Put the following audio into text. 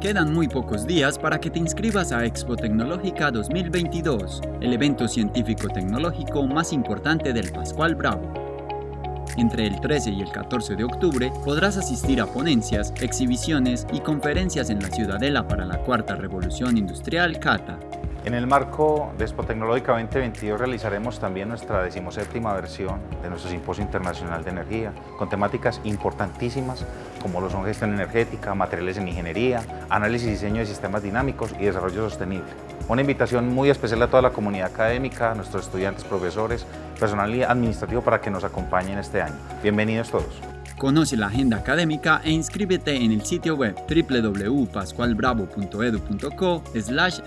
Quedan muy pocos días para que te inscribas a Expo Tecnológica 2022, el evento científico-tecnológico más importante del Pascual Bravo. Entre el 13 y el 14 de octubre podrás asistir a ponencias, exhibiciones y conferencias en la Ciudadela para la Cuarta Revolución Industrial CATA. En el marco de Expo Tecnológica 2022 realizaremos también nuestra decimoséptima versión de nuestro Simposio Internacional de Energía, con temáticas importantísimas como lo son gestión energética, materiales en ingeniería, análisis y diseño de sistemas dinámicos y desarrollo sostenible. Una invitación muy especial a toda la comunidad académica, a nuestros estudiantes, profesores, personal administrativo para que nos acompañen este año. Bienvenidos todos. Conoce la agenda académica e inscríbete en el sitio web www.pascualbravo.edu.co slash.